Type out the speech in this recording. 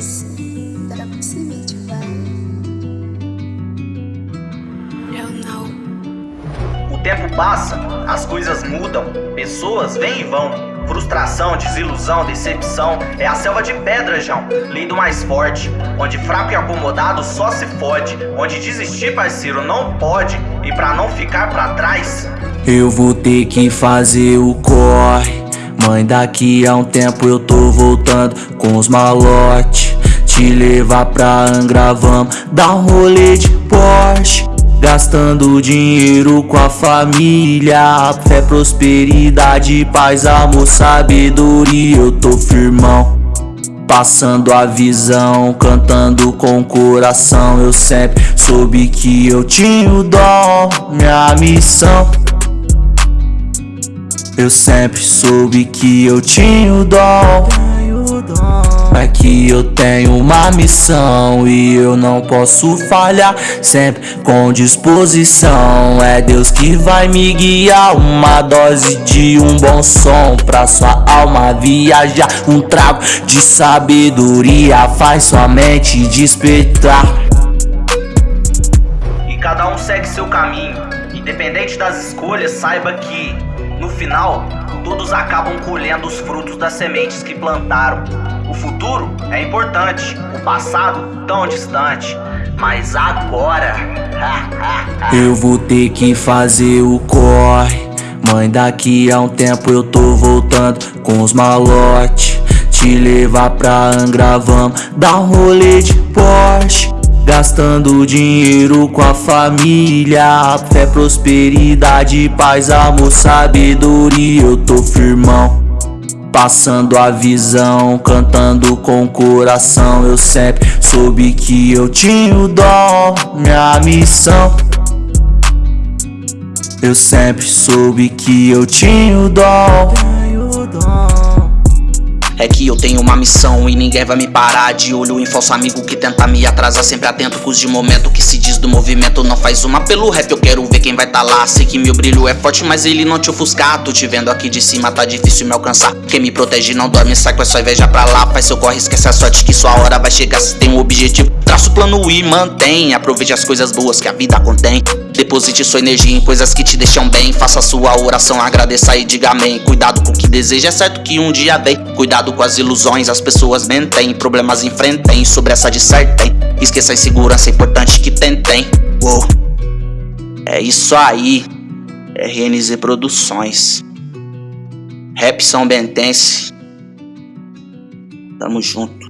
vocês vídeo, vai? Eu não. O tempo passa, as coisas mudam, pessoas vêm e vão. Frustração, desilusão, decepção é a selva de pedra, João. Lindo mais forte, onde fraco e acomodado só se fode, onde desistir, parceiro, não pode, e pra não ficar pra trás, eu vou ter que fazer o corre. Mãe, daqui a um tempo eu tô voltando com os malotes. Te levar pra Angra, vamos dar um rolê de Porsche. Gastando dinheiro com a família Fé, prosperidade, paz, amor, sabedoria Eu tô firmão Passando a visão, cantando com o coração Eu sempre soube que eu tinha o dom Minha missão Eu sempre soube que eu tinha o dom. É que eu tenho uma missão e eu não posso falhar Sempre com disposição. É Deus que vai me guiar Uma dose de um bom som Pra sua alma viajar. Um trago de sabedoria Faz sua mente despertar. E cada um segue seu caminho Independente das escolhas, saiba que no final todos acabam colhendo os frutos das sementes que plantaram. O futuro é importante, o passado tão distante, mas agora. eu vou ter que fazer o corre. Mãe, daqui a um tempo eu tô voltando com os malotes. Te levar pra Angra, vamos dar um rolê de Porsche. Gastando dinheiro com a família. Fé, prosperidade, paz, amor, sabedoria. Eu tô firmão Passando a visão, cantando com o coração. Eu sempre soube que eu tinha o dom Minha missão. Eu sempre soube que eu tinha o dom é que eu tenho uma missão e ninguém vai me parar De olho em falso amigo que tenta me atrasar Sempre atento com os de momento que se diz do movimento. Não faz uma pelo rap, eu quero ver quem vai tá lá. Sei que meu brilho é forte, mas ele não te ofuscar Tô te vendo aqui de cima, tá difícil me alcançar. Quem me protege não dorme, sai com a sua inveja pra lá. Faz seu corre, esquece a sorte que sua hora vai chegar. Se tem um objetivo, traça o plano e mantém. Aproveite as coisas boas que a vida contém. Deposite sua energia em coisas que te deixam bem. Faça sua oração, agradeça e diga amém. Cuidado com o que deseja, é certo que um dia vem Cuidado com as ilusões, as pessoas mentem Problemas enfrentem, sobre essa dissertem. Esqueça a insegurança, é importante que tentem. Uou. É isso aí. RNZ Produções. Rap São Bentense. Tamo junto